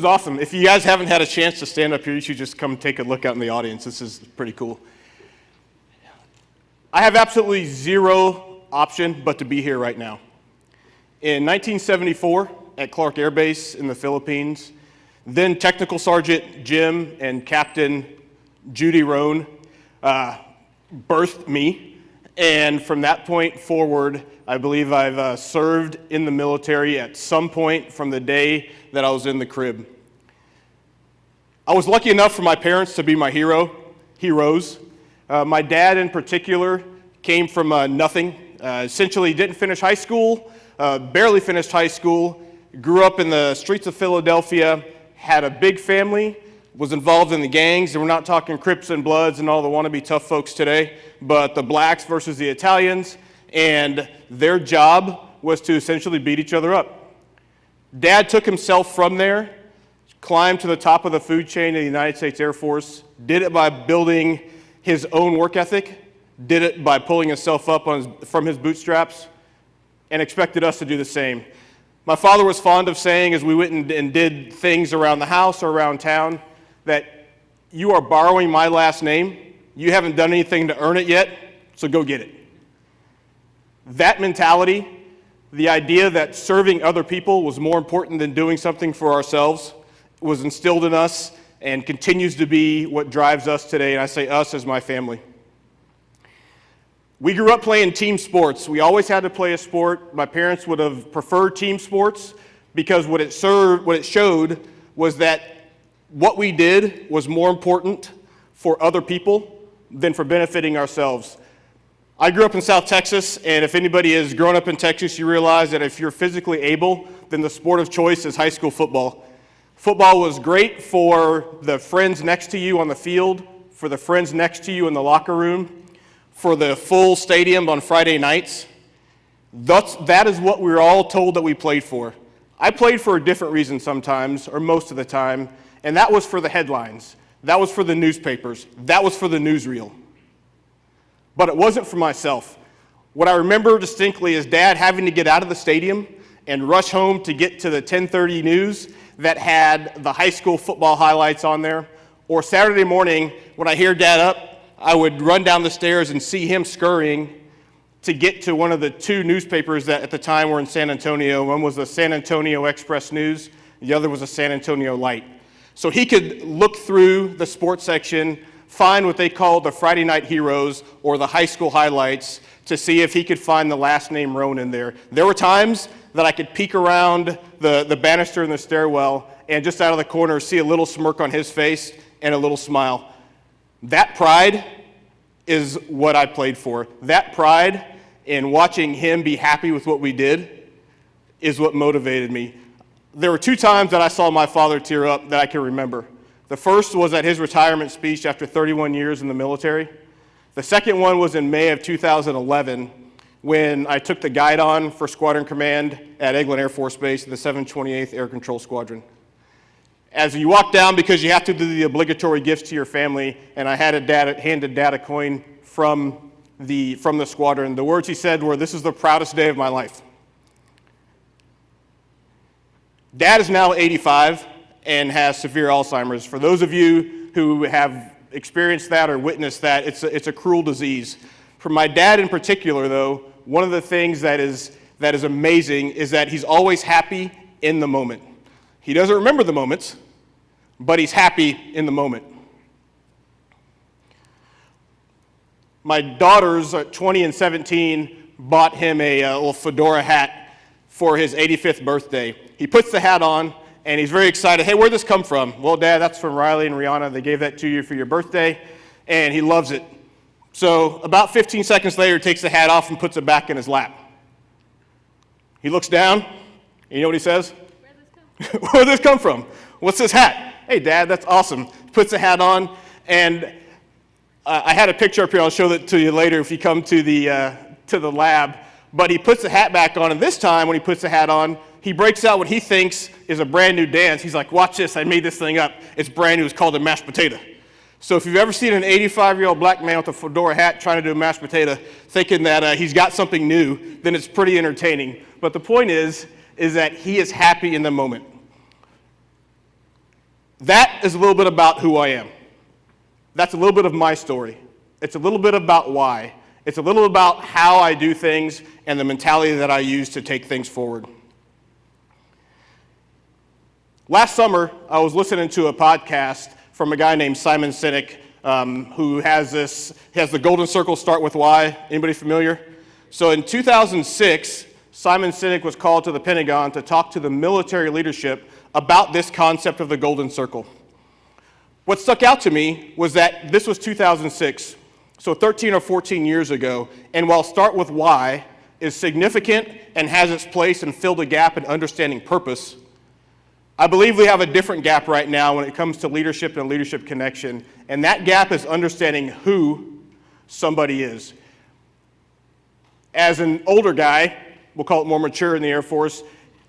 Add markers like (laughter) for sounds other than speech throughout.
is awesome. If you guys haven't had a chance to stand up here, you should just come take a look out in the audience. This is pretty cool. I have absolutely zero option but to be here right now. In 1974, at Clark Air Base in the Philippines, then Technical Sergeant Jim and Captain Judy Roan uh, birthed me. And from that point forward, I believe I've uh, served in the military at some point from the day that I was in the crib. I was lucky enough for my parents to be my hero, heroes. Uh, my dad, in particular, came from uh, nothing. Uh, essentially, didn't finish high school, uh, barely finished high school, grew up in the streets of Philadelphia, had a big family, was involved in the gangs, and we're not talking Crips and Bloods and all the wannabe tough folks today, but the blacks versus the Italians, and their job was to essentially beat each other up. Dad took himself from there, climbed to the top of the food chain in the United States Air Force, did it by building his own work ethic, did it by pulling himself up his, from his bootstraps, and expected us to do the same. My father was fond of saying as we went and, and did things around the house or around town that you are borrowing my last name. You haven't done anything to earn it yet, so go get it. That mentality, the idea that serving other people was more important than doing something for ourselves, was instilled in us and continues to be what drives us today, and I say us as my family. We grew up playing team sports. We always had to play a sport. My parents would have preferred team sports because what it served, what it showed was that what we did was more important for other people than for benefiting ourselves. I grew up in South Texas, and if anybody has grown up in Texas, you realize that if you're physically able, then the sport of choice is high school football. Football was great for the friends next to you on the field, for the friends next to you in the locker room, for the full stadium on Friday nights. That's, that is what we were all told that we played for. I played for a different reason sometimes, or most of the time, and that was for the headlines. That was for the newspapers. That was for the newsreel but it wasn't for myself. What I remember distinctly is dad having to get out of the stadium and rush home to get to the 1030 news that had the high school football highlights on there. Or Saturday morning, when I hear dad up, I would run down the stairs and see him scurrying to get to one of the two newspapers that at the time were in San Antonio. One was the San Antonio Express News, the other was the San Antonio Light. So he could look through the sports section find what they called the Friday Night Heroes or the high school highlights to see if he could find the last name Roan in there. There were times that I could peek around the, the banister in the stairwell and just out of the corner see a little smirk on his face and a little smile. That pride is what I played for. That pride in watching him be happy with what we did is what motivated me. There were two times that I saw my father tear up that I can remember. The first was at his retirement speech after 31 years in the military. The second one was in May of 2011 when I took the guidon for Squadron Command at Eglin Air Force Base in the 728th Air Control Squadron. As you walk down, because you have to do the obligatory gifts to your family, and I had a data, handed dad a coin from the, from the squadron, the words he said were, this is the proudest day of my life. Dad is now 85 and has severe Alzheimer's. For those of you who have experienced that or witnessed that, it's a, it's a cruel disease. For my dad in particular, though, one of the things that is, that is amazing is that he's always happy in the moment. He doesn't remember the moments, but he's happy in the moment. My daughters, uh, 20 and 17, bought him a, a little fedora hat for his 85th birthday. He puts the hat on, and he's very excited. Hey, where'd this come from? Well, Dad, that's from Riley and Rihanna. They gave that to you for your birthday, and he loves it. So about 15 seconds later, he takes the hat off and puts it back in his lap. He looks down, and you know what he says? (laughs) Where'd this come from? What's this hat? Hey, Dad, that's awesome. Puts the hat on, and I had a picture up here. I'll show that to you later if you come to the, uh, to the lab. But he puts the hat back on, and this time when he puts the hat on, he breaks out what he thinks is a brand new dance. He's like, watch this, I made this thing up. It's brand new, it's called a mashed potato. So if you've ever seen an 85-year-old black man with a fedora hat trying to do a mashed potato, thinking that uh, he's got something new, then it's pretty entertaining. But the point is, is that he is happy in the moment. That is a little bit about who I am. That's a little bit of my story. It's a little bit about why. It's a little about how I do things and the mentality that I use to take things forward. Last summer, I was listening to a podcast from a guy named Simon Sinek, um, who has this, has the golden circle start with why. Anybody familiar? So in 2006, Simon Sinek was called to the Pentagon to talk to the military leadership about this concept of the golden circle. What stuck out to me was that this was 2006, so 13 or 14 years ago, and while Start With Why is significant and has its place and filled a gap in understanding purpose, I believe we have a different gap right now when it comes to leadership and leadership connection, and that gap is understanding who somebody is. As an older guy, we'll call it more mature in the Air Force,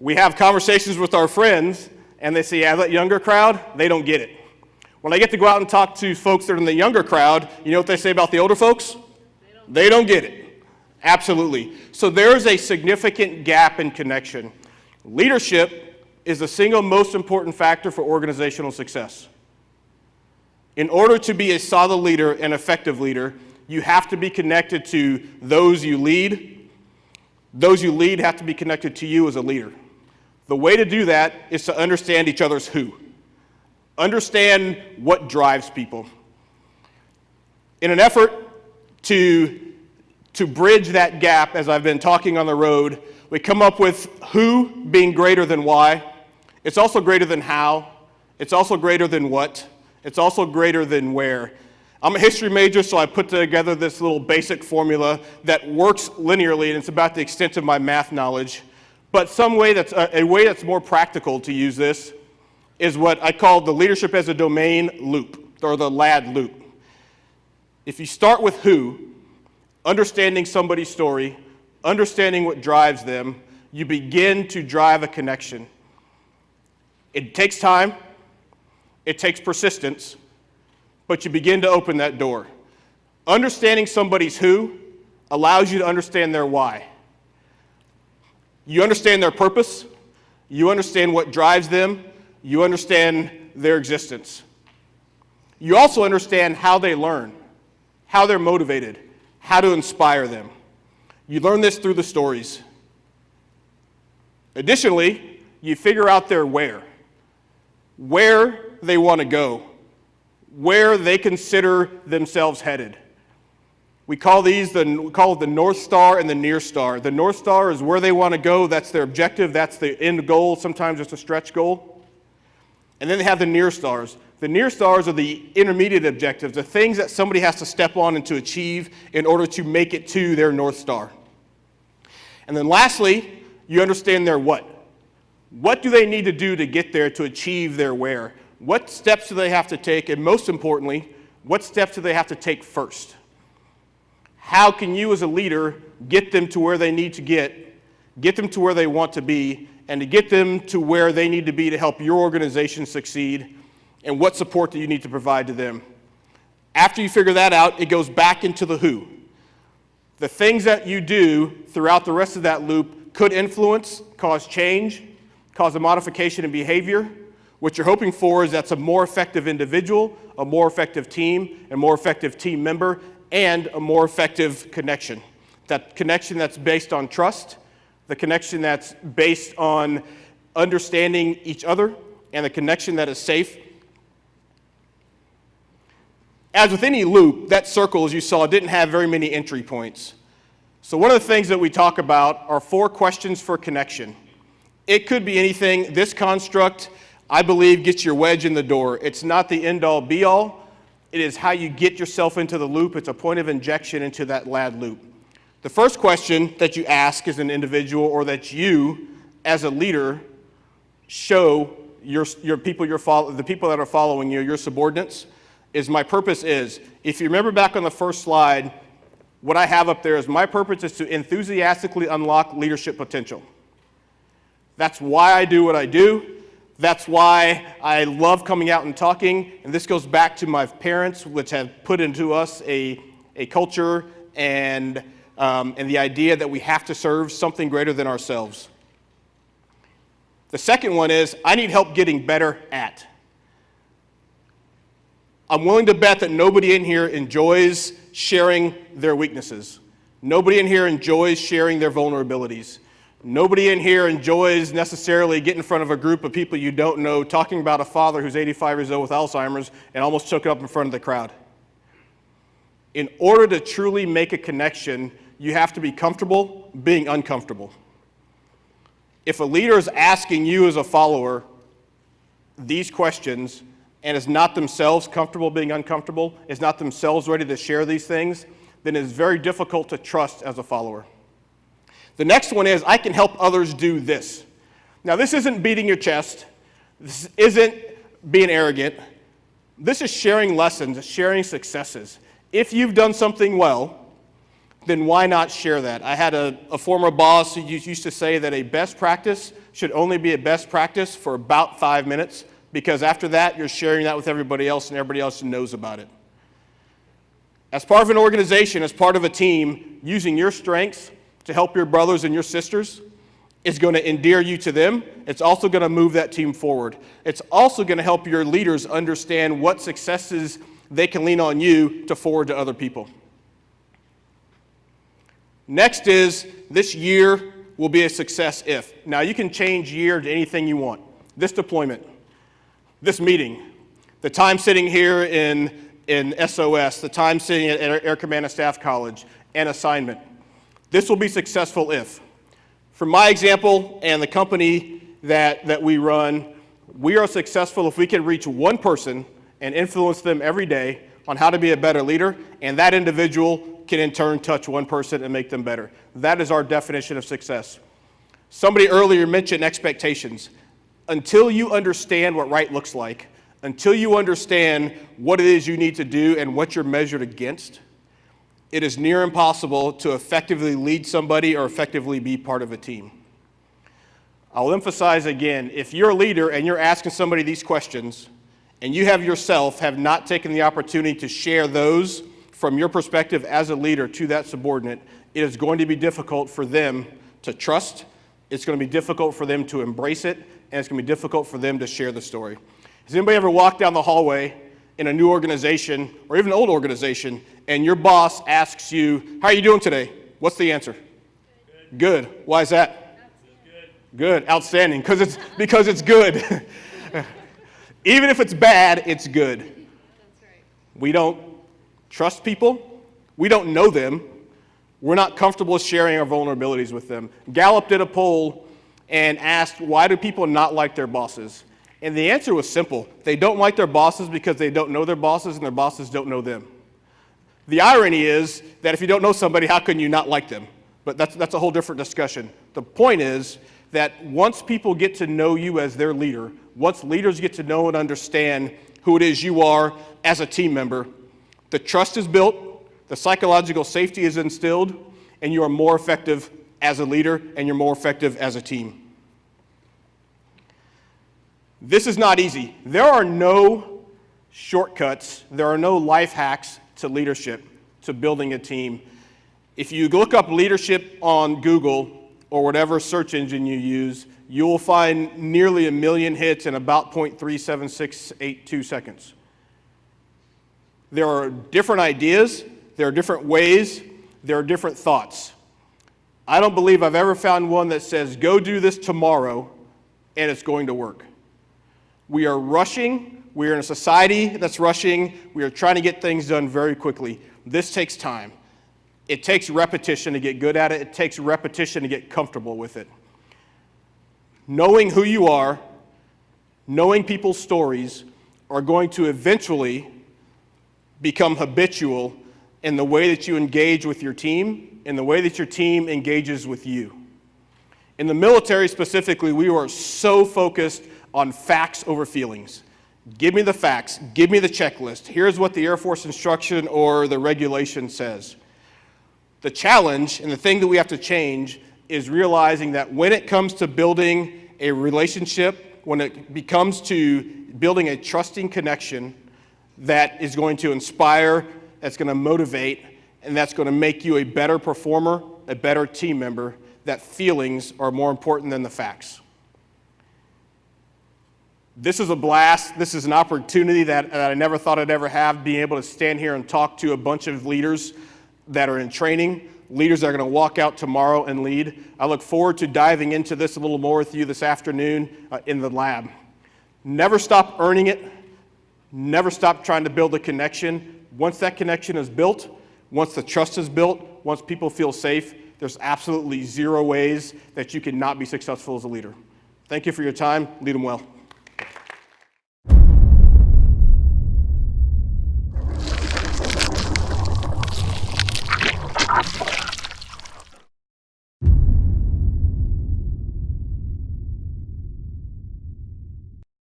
we have conversations with our friends, and they say, yeah, that younger crowd, they don't get it. When I get to go out and talk to folks that are in the younger crowd, you know what they say about the older folks? They don't, they don't get it. Absolutely. So there is a significant gap in connection. Leadership is the single most important factor for organizational success. In order to be a solid leader and effective leader, you have to be connected to those you lead. Those you lead have to be connected to you as a leader. The way to do that is to understand each other's who. Understand what drives people. In an effort to, to bridge that gap, as I've been talking on the road, we come up with who being greater than why. It's also greater than how. It's also greater than what. It's also greater than where. I'm a history major, so I put together this little basic formula that works linearly, and it's about the extent of my math knowledge. But some way that's a, a way that's more practical to use this is what I call the leadership as a domain loop, or the LAD loop. If you start with who, understanding somebody's story, understanding what drives them, you begin to drive a connection. It takes time, it takes persistence, but you begin to open that door. Understanding somebody's who allows you to understand their why. You understand their purpose, you understand what drives them, you understand their existence. You also understand how they learn, how they're motivated, how to inspire them. You learn this through the stories. Additionally, you figure out their where, where they want to go, where they consider themselves headed. We call these the, we call the North Star and the Near Star. The North Star is where they want to go, that's their objective, that's the end goal, sometimes it's a stretch goal. And then they have the near stars. The near stars are the intermediate objectives, the things that somebody has to step on and to achieve in order to make it to their North Star. And then lastly, you understand their what. What do they need to do to get there to achieve their where? What steps do they have to take? And most importantly, what steps do they have to take first? How can you as a leader get them to where they need to get, get them to where they want to be, and to get them to where they need to be to help your organization succeed and what support do you need to provide to them. After you figure that out, it goes back into the who. The things that you do throughout the rest of that loop could influence, cause change, cause a modification in behavior. What you're hoping for is that's a more effective individual, a more effective team, a more effective team member, and a more effective connection. That connection that's based on trust, the connection that's based on understanding each other, and the connection that is safe. As with any loop, that circle, as you saw, didn't have very many entry points. So one of the things that we talk about are four questions for connection. It could be anything. This construct, I believe, gets your wedge in the door. It's not the end-all, be-all. It is how you get yourself into the loop. It's a point of injection into that LAD loop. The first question that you ask as an individual or that you, as a leader, show your, your people your follow, the people that are following you, your subordinates, is my purpose is, if you remember back on the first slide, what I have up there is my purpose is to enthusiastically unlock leadership potential. That's why I do what I do. That's why I love coming out and talking. And this goes back to my parents, which have put into us a, a culture and um, and the idea that we have to serve something greater than ourselves. The second one is I need help getting better at. I'm willing to bet that nobody in here enjoys sharing their weaknesses. Nobody in here enjoys sharing their vulnerabilities. Nobody in here enjoys necessarily getting in front of a group of people you don't know, talking about a father who's 85 years old with Alzheimer's and almost it up in front of the crowd. In order to truly make a connection, you have to be comfortable being uncomfortable. If a leader is asking you as a follower these questions and is not themselves comfortable being uncomfortable, is not themselves ready to share these things, then it is very difficult to trust as a follower. The next one is, I can help others do this. Now, this isn't beating your chest. This isn't being arrogant. This is sharing lessons, sharing successes. If you've done something well, then why not share that? I had a, a, former boss who used to say that a best practice should only be a best practice for about five minutes because after that, you're sharing that with everybody else and everybody else knows about it. As part of an organization, as part of a team, using your strengths to help your brothers and your sisters is going to endear you to them. It's also going to move that team forward. It's also going to help your leaders understand what successes they can lean on you to forward to other people. Next is this year will be a success if. Now you can change year to anything you want. This deployment, this meeting, the time sitting here in, in SOS, the time sitting at Air Command and Staff College, an assignment. This will be successful if. From my example and the company that, that we run, we are successful if we can reach one person and influence them every day on how to be a better leader, and that individual can in turn touch one person and make them better. That is our definition of success. Somebody earlier mentioned expectations. Until you understand what right looks like, until you understand what it is you need to do and what you're measured against, it is near impossible to effectively lead somebody or effectively be part of a team. I'll emphasize again, if you're a leader and you're asking somebody these questions, and you have yourself have not taken the opportunity to share those from your perspective as a leader to that subordinate, it is going to be difficult for them to trust, it's going to be difficult for them to embrace it, and it's going to be difficult for them to share the story. Has anybody ever walked down the hallway in a new organization or even an old organization and your boss asks you, how are you doing today? What's the answer? Good. good. Why is that? Good. good. Outstanding. Because it's, because it's good. (laughs) even if it's bad, it's good. We don't trust people. We don't know them. We're not comfortable sharing our vulnerabilities with them. Gallup did a poll and asked, why do people not like their bosses? And the answer was simple. They don't like their bosses because they don't know their bosses and their bosses don't know them. The irony is that if you don't know somebody, how can you not like them? But that's, that's a whole different discussion. The point is that once people get to know you as their leader, once leaders get to know and understand who it is you are as a team member, the trust is built, the psychological safety is instilled, and you are more effective as a leader and you're more effective as a team. This is not easy. There are no shortcuts, there are no life hacks to leadership, to building a team. If you look up leadership on Google or whatever search engine you use, you will find nearly a million hits in about 0.37682 seconds. There are different ideas, there are different ways, there are different thoughts. I don't believe I've ever found one that says, go do this tomorrow and it's going to work. We are rushing. We are in a society that's rushing. We are trying to get things done very quickly. This takes time. It takes repetition to get good at it. It takes repetition to get comfortable with it. Knowing who you are, knowing people's stories, are going to eventually become habitual in the way that you engage with your team, in the way that your team engages with you. In the military specifically, we are so focused on facts over feelings. Give me the facts, give me the checklist. Here's what the Air Force instruction or the regulation says. The challenge and the thing that we have to change is realizing that when it comes to building a relationship, when it becomes to building a trusting connection that is going to inspire, that's going to motivate, and that's going to make you a better performer, a better team member, that feelings are more important than the facts. This is a blast. This is an opportunity that, that I never thought I'd ever have, being able to stand here and talk to a bunch of leaders that are in training, leaders that are going to walk out tomorrow and lead. I look forward to diving into this a little more with you this afternoon uh, in the lab. Never stop earning it. Never stop trying to build a connection. Once that connection is built, once the trust is built, once people feel safe, there's absolutely zero ways that you cannot be successful as a leader. Thank you for your time. Lead them well.